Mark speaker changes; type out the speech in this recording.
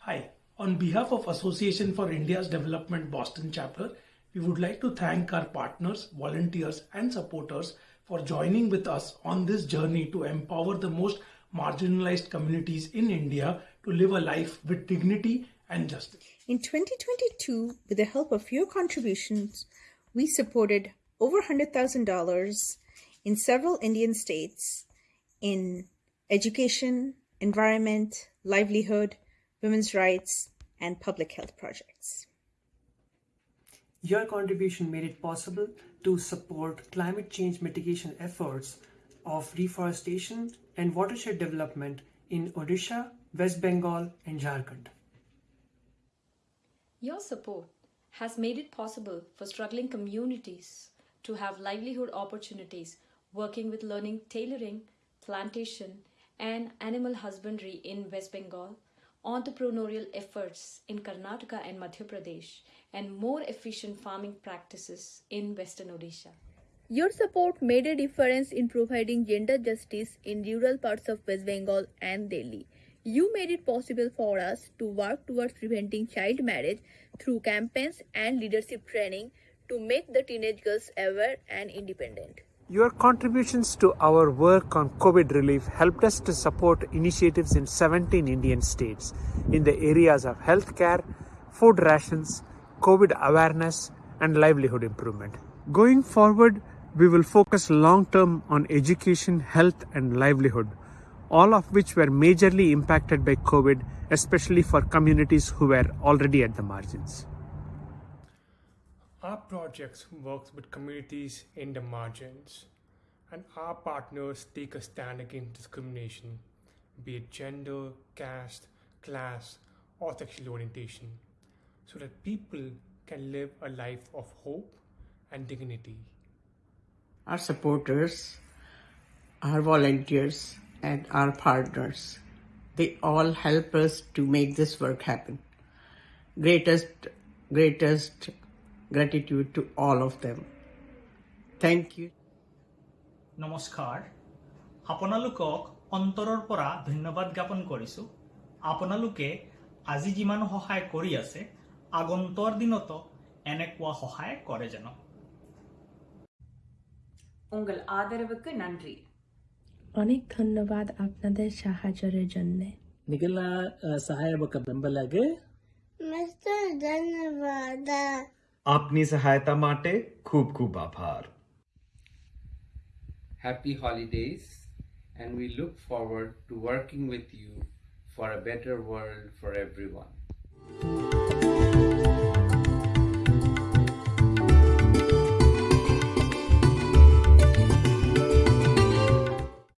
Speaker 1: Hi, on behalf of Association for India's Development Boston chapter, we would like to thank our partners, volunteers, and supporters for joining with us on this journey to empower the most marginalized communities in India to live a life with dignity and justice.
Speaker 2: In 2022, with the help of your contributions, we supported over $100,000 in several Indian states in education, environment, livelihood, women's rights, and public health projects.
Speaker 3: Your contribution made it possible to support climate change mitigation efforts of reforestation and watershed development in Odisha, West Bengal, and Jharkhand.
Speaker 4: Your support has made it possible for struggling communities to have livelihood opportunities working with learning tailoring, plantation, and animal husbandry in West Bengal, entrepreneurial efforts in Karnataka and Madhya Pradesh, and more efficient farming practices in Western Odisha.
Speaker 5: Your support made a difference in providing gender justice in rural parts of West Bengal and Delhi. You made it possible for us to work towards preventing child marriage through campaigns and leadership training to make the teenage girls aware and independent.
Speaker 3: Your contributions to our work on COVID relief helped us to support initiatives in 17 Indian states in the areas of healthcare, food rations, COVID awareness, and livelihood improvement. Going forward, we will focus long term on education, health, and livelihood, all of which were majorly impacted by COVID, especially for communities who were already at the margins.
Speaker 6: Our projects works with communities in the margins, and our partners take a stand against discrimination, be it gender, caste, class, or sexual orientation, so that people can live a life of hope and dignity.
Speaker 7: Our supporters, our volunteers, and our partners, they all help us to make this work happen. Greatest, greatest gratitude to all of them. Thank you.
Speaker 8: নমস্কাৰ। আপোনালোকক অন্তৰৰ পৰা ধন্যবাদ জ্ঞাপন কৰিছোঁ। আপোনালোকে আজি যিমান সহায় কৰি আছে আগন্তৰ দিনতো এনেকুৱা সহায় কৰে যেন।
Speaker 9: উங்கள் ஆதரவுக்கு நன்றி।
Speaker 10: অনেক ধন্যবাদ আপনাদের সাহায্যের জন্য।
Speaker 11: ನಿಗಲ್ಲ ಸಹಾಯ ಬೆಂಬಲಗೆ
Speaker 12: ಧನ್ಯವಾದ
Speaker 13: આપની સહાયતા માટે ખૂબ ખૂબ આભાર
Speaker 14: Happy holidays and we look forward to working with you for a better world for everyone.